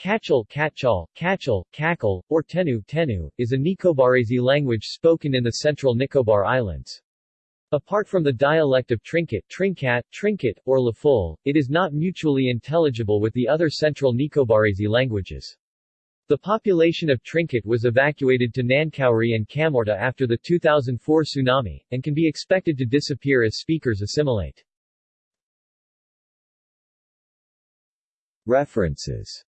Kachal, Kachal, Kachal, Kakal, or Tenu, Tenu, is a Nicobarese language spoken in the central Nicobar Islands. Apart from the dialect of Trinket, Trinkat, Trinket, or Lafol, it is not mutually intelligible with the other central Nicobarese languages. The population of Trinket was evacuated to Nankauri and Kamorta after the 2004 tsunami, and can be expected to disappear as speakers assimilate. References